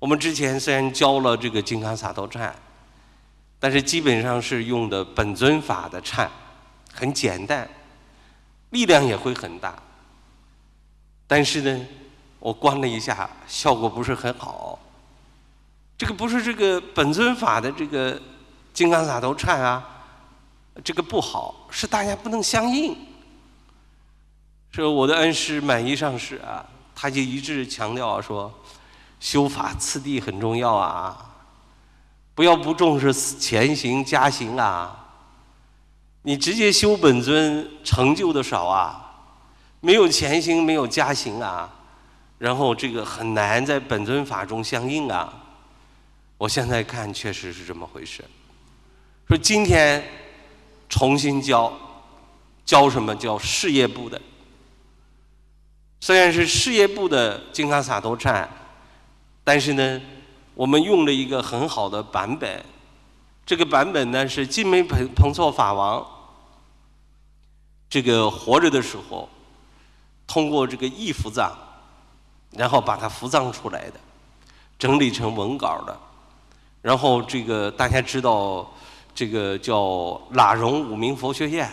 我们之前虽然教了这个金刚萨埵忏，但是基本上是用的本尊法的忏，很简单，力量也会很大。但是呢，我观了一下，效果不是很好。这个不是这个本尊法的这个金刚萨埵忏啊，这个不好，是大家不能相应。说我的恩师满一上师啊，他就一直强调说。修法次第很重要啊，不要不重视前行加行啊。你直接修本尊成就的少啊，没有前行没有加行啊，然后这个很难在本尊法中相应啊。我现在看确实是这么回事。说今天重新教，教什么叫事业部的？虽然是事业部的金刚萨埵忏。但是呢，我们用了一个很好的版本，这个版本呢是金梅彭彭措法王这个活着的时候，通过这个译符藏，然后把它符藏出来的，整理成文稿的，然后这个大家知道，这个叫喇荣五明佛学院，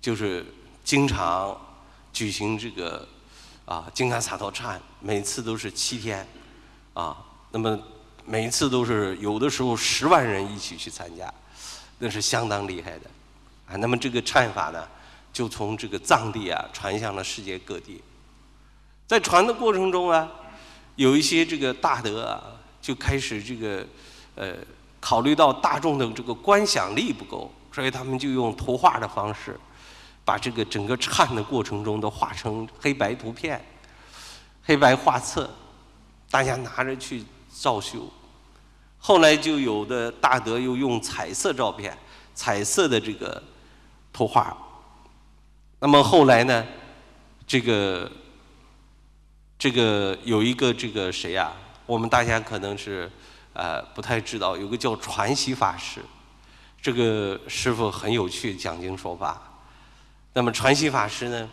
就是经常举行这个啊金刚萨埵忏，每次都是七天。啊，那么每一次都是有的时候十万人一起去参加，那是相当厉害的，啊，那么这个忏法呢，就从这个藏地啊传向了世界各地，在传的过程中啊，有一些这个大德啊就开始这个呃考虑到大众的这个观想力不够，所以他们就用图画的方式，把这个整个颤的过程中都画成黑白图片、黑白画册。大家拿着去照修，后来就有的大德又用彩色照片、彩色的这个图画。那么后来呢，这个这个有一个这个谁呀？我们大家可能是呃不太知道，有个叫传习法师，这个师傅很有趣，讲经说法。那么传习法师呢，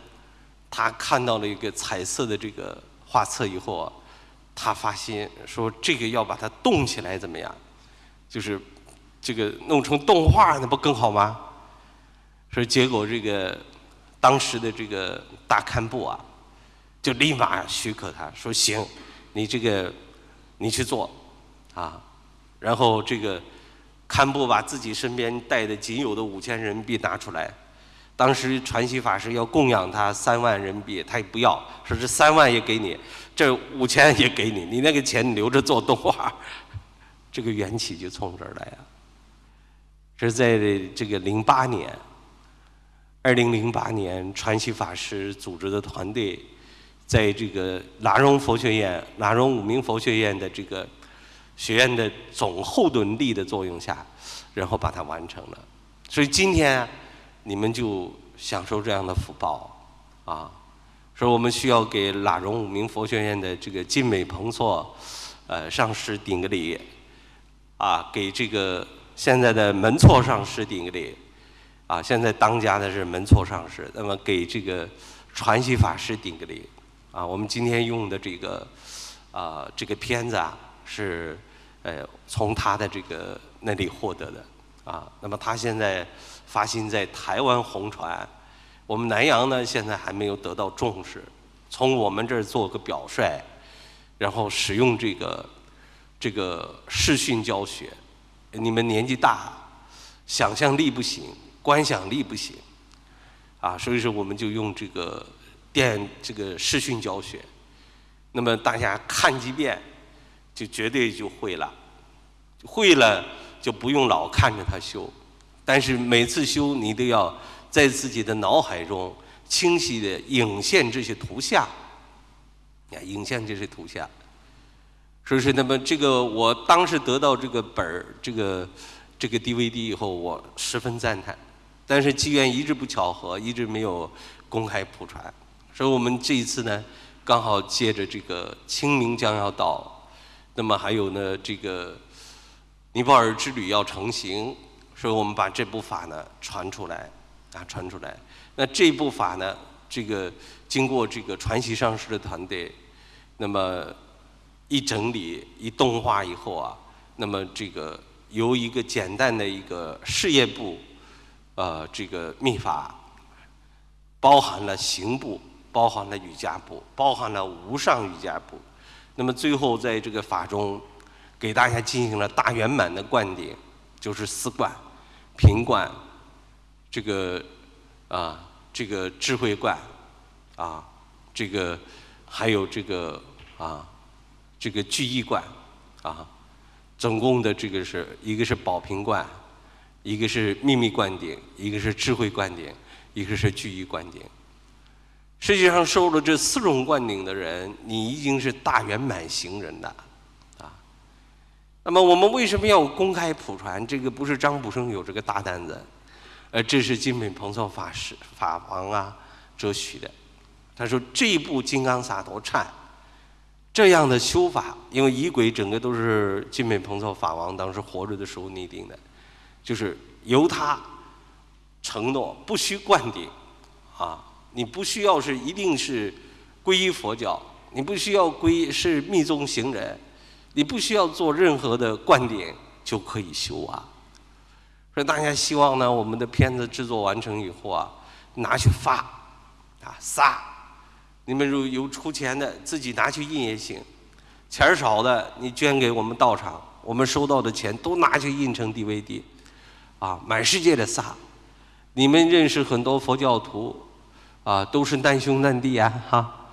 他看到了一个彩色的这个画册以后啊。他发现说这个要把它动起来怎么样？就是这个弄成动画，那不更好吗？说结果这个当时的这个大堪布啊，就立马许可他说行，你这个你去做啊。然后这个堪布把自己身边带的仅有的五千人民币拿出来，当时传习法师要供养他三万人民币，他也不要，说这三万也给你。这五千也给你，你那个钱你留着做动画，这个缘起就从这儿来啊。是在这个零八年，二零零八年，传奇法师组织的团队，在这个喇荣佛学院、喇荣五明佛学院的这个学院的总后盾力的作用下，然后把它完成了。所以今天你们就享受这样的福报啊。说我们需要给喇荣五明佛学院的这个金美彭措，呃上师顶个礼，啊，给这个现在的门措上师顶个礼，啊，现在当家的是门措上师，那么给这个传习法师顶个礼，啊，我们今天用的这个啊这个片子啊是呃从他的这个那里获得的，啊，那么他现在发行在台湾红传。我们南阳呢，现在还没有得到重视。从我们这儿做个表率，然后使用这个这个视讯教学。你们年纪大，想象力不行，观想力不行，啊，所以说我们就用这个电这个视讯教学。那么大家看几遍，就绝对就会了。会了就不用老看着他修，但是每次修你都要。在自己的脑海中清晰的影现这些图像，啊，影现这些图像。所以说，那么这个我当时得到这个本儿，这个这个 DVD 以后，我十分赞叹。但是机缘一直不巧合，一直没有公开普传。所以我们这一次呢，刚好借着这个清明将要到，那么还有呢，这个尼泊尔之旅要成行，所以我们把这部法呢传出来。啊，传出来。那这部法呢？这个经过这个传习上师的团队，那么一整理一动画以后啊，那么这个由一个简单的一个事业部，呃，这个秘法，包含了刑部，包含了瑜伽部，包含了无上瑜伽部，那么最后在这个法中，给大家进行了大圆满的灌顶，就是四观、平观，这个啊，这个智慧观，啊，这个还有这个啊。这个聚义观，啊，总共的这个是一个是宝瓶观，一个是秘密灌顶，一个是智慧灌顶，一个是聚义灌顶。实际上受了这四种灌顶的人，你已经是大圆满行人了，那么我们为什么要公开普传？这个不是张卜生有这个大担子，呃，这是金品彭措法师法王啊哲许的。他说这一部金刚萨埵忏。这样的修法，因为仪轨整个都是金美彭措法王当时活着的时候拟定的，就是由他承诺不需灌顶，啊，你不需要是一定是皈依佛教，你不需要皈依是密宗行人，你不需要做任何的灌顶就可以修啊。所以大家希望呢，我们的片子制作完成以后啊，拿去发，啊撒。你们如有出钱的，自己拿去印也行；钱少的，你捐给我们道场，我们收到的钱都拿去印成 DVD，啊，满世界的撒。你们认识很多佛教徒，啊，都是难兄难弟啊，哈，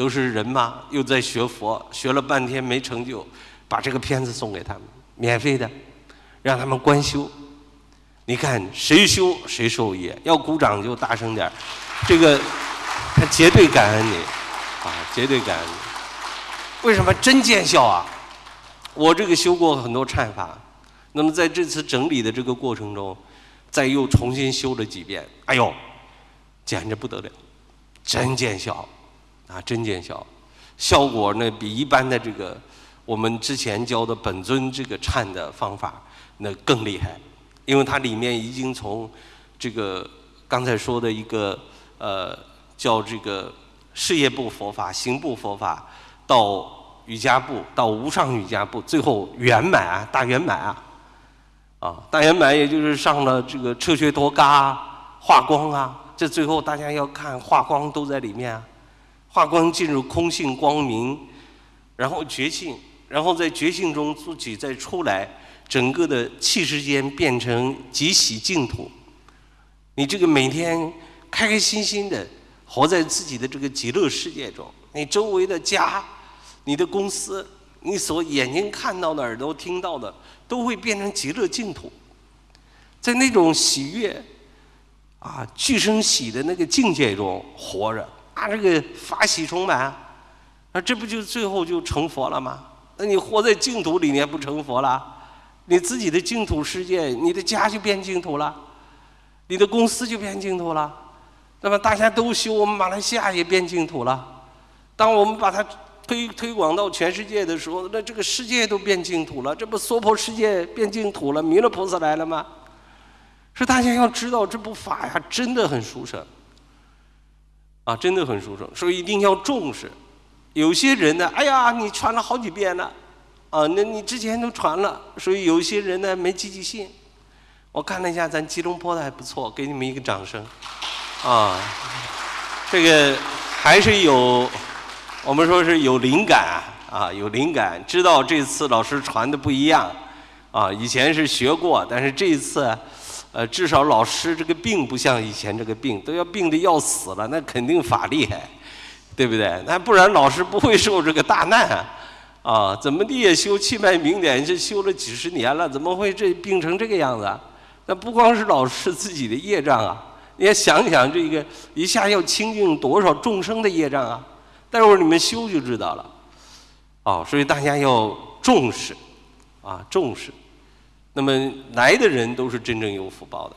都是人嘛，又在学佛，学了半天没成就，把这个片子送给他们，免费的，让他们观修。你看谁修谁受益，要鼓掌就大声点，这个。他绝对感恩你，啊，绝对感恩你。为什么真见效啊？我这个修过很多忏法，那么在这次整理的这个过程中，再又重新修了几遍，哎呦，简直不得了，真见效，啊，真见效，效果呢比一般的这个我们之前教的本尊这个忏的方法那更厉害，因为它里面已经从这个刚才说的一个呃。叫这个事业部佛法、行部佛法，到瑜伽部，到无上瑜伽部，最后圆满啊，大圆满啊，啊，大圆满也就是上了这个彻学多嘎化光啊，这最后大家要看化光都在里面啊，化光进入空性光明，然后觉性，然后在觉性中自己再出来，整个的气世间变成极喜净土，你这个每天开开心心的。活在自己的这个极乐世界中，你周围的家、你的公司、你所眼睛看到的、耳朵听到的，都会变成极乐净土。在那种喜悦、啊，俱生喜的那个境界中活着，啊，这个法喜充满，啊，这不就最后就成佛了吗？那你活在净土里面不成佛了？你自己的净土世界，你的家就变净土了，你的公司就变净土了。那么大家都修，我们马来西亚也变净土了。当我们把它推推广到全世界的时候，那这个世界都变净土了。这不娑婆世界变净土了，弥勒菩萨来了吗？是大家要知道这部法呀，真的很殊胜，啊，真的很殊胜，所以一定要重视。有些人呢，哎呀，你传了好几遍了，啊，那你之前都传了，所以有些人呢没积极性。我看了一下咱吉隆坡的还不错，给你们一个掌声。啊，这个还是有，我们说是有灵感啊，有灵感，知道这次老师传的不一样啊。以前是学过，但是这一次，呃，至少老师这个病不像以前这个病，都要病的要死了，那肯定法厉害，对不对？那不然老师不会受这个大难啊。怎么地也修气脉明点，这修了几十年了，怎么会这病成这个样子？那不光是老师自己的业障啊。你要想想这个一下要清净多少众生的业障啊！待会儿你们修就知道了，哦，所以大家要重视，啊，重视。那么来的人都是真正有福报的，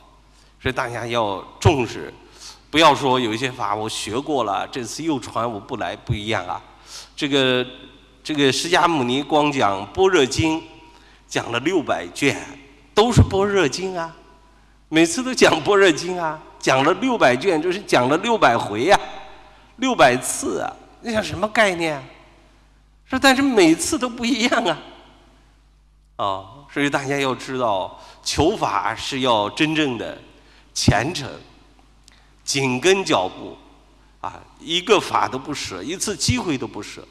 所以大家要重视，不要说有一些法我学过了，这次又传我不来，不一样啊。这个这个释迦牟尼光讲《般若经》，讲了六百卷，都是《般若经》啊，每次都讲《般若经》啊。讲了六百卷，就是讲了六百回呀，六百次啊！你想什么概念？说但是每次都不一样啊，啊，所以大家要知道，求法是要真正的虔诚，紧跟脚步，啊，一个法都不舍，一次机会都不舍。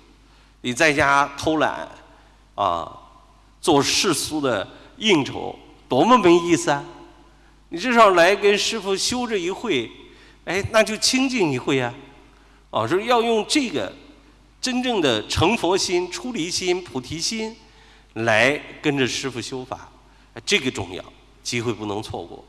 你在家偷懒，啊，做世俗的应酬，多么没意思啊！你至少来跟师傅修这一会，哎，那就清净一会啊！哦，说要用这个真正的成佛心、出离心、菩提心来跟着师傅修法，这个重要，机会不能错过。